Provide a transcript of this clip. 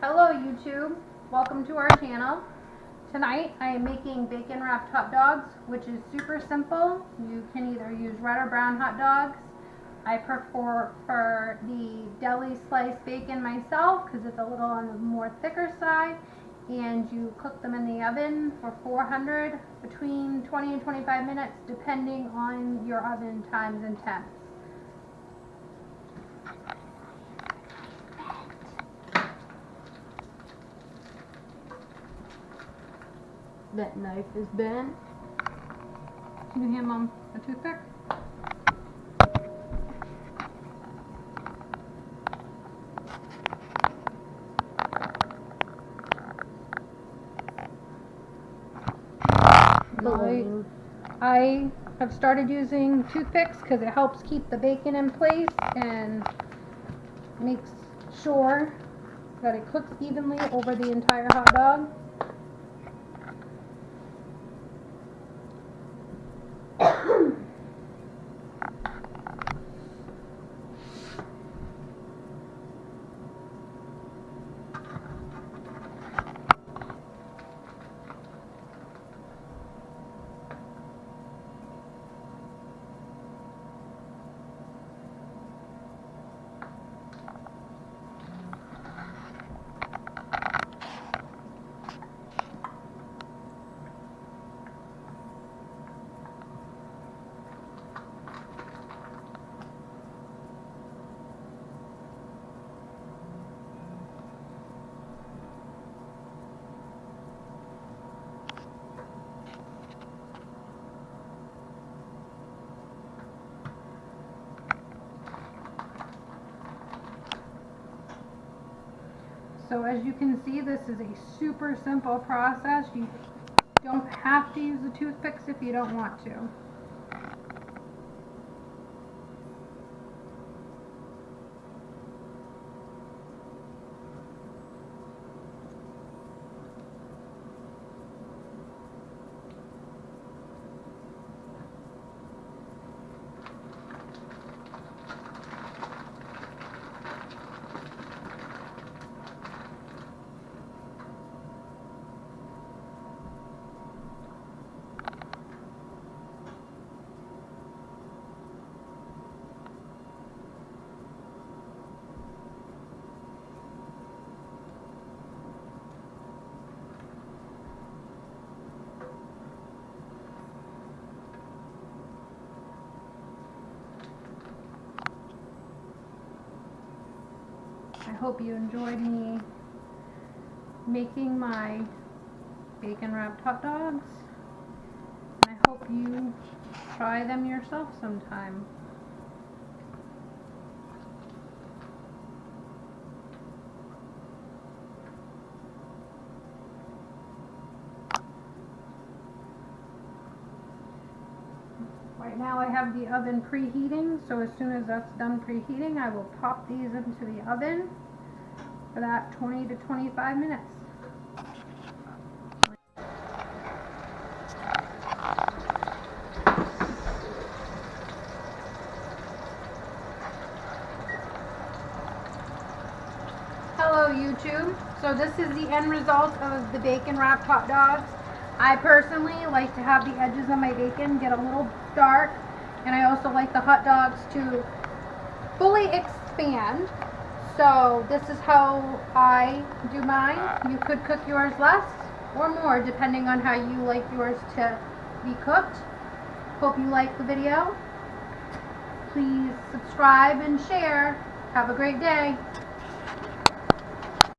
Hello YouTube, welcome to our channel. Tonight I am making bacon wrapped hot dogs, which is super simple. You can either use red or brown hot dogs. I prefer for the deli sliced bacon myself because it's a little on the more thicker side and you cook them in the oven for 400 between 20 and 25 minutes depending on your oven times and temps. That knife is bent. Can you hand mom a toothpick? I, I have started using toothpicks because it helps keep the bacon in place and makes sure that it cooks evenly over the entire hot dog. So as you can see, this is a super simple process. You don't have to use the toothpicks if you don't want to. I hope you enjoyed me making my bacon wrapped hot dogs. I hope you try them yourself sometime. Right now I have the oven preheating, so as soon as that's done preheating, I will pop these into the oven for that 20 to 25 minutes. Hello YouTube. So this is the end result of the bacon wrapped hot dogs. I personally like to have the edges of my bacon get a little dark and I also like the hot dogs to fully expand. So this is how I do mine. You could cook yours less or more depending on how you like yours to be cooked. Hope you like the video. Please subscribe and share. Have a great day.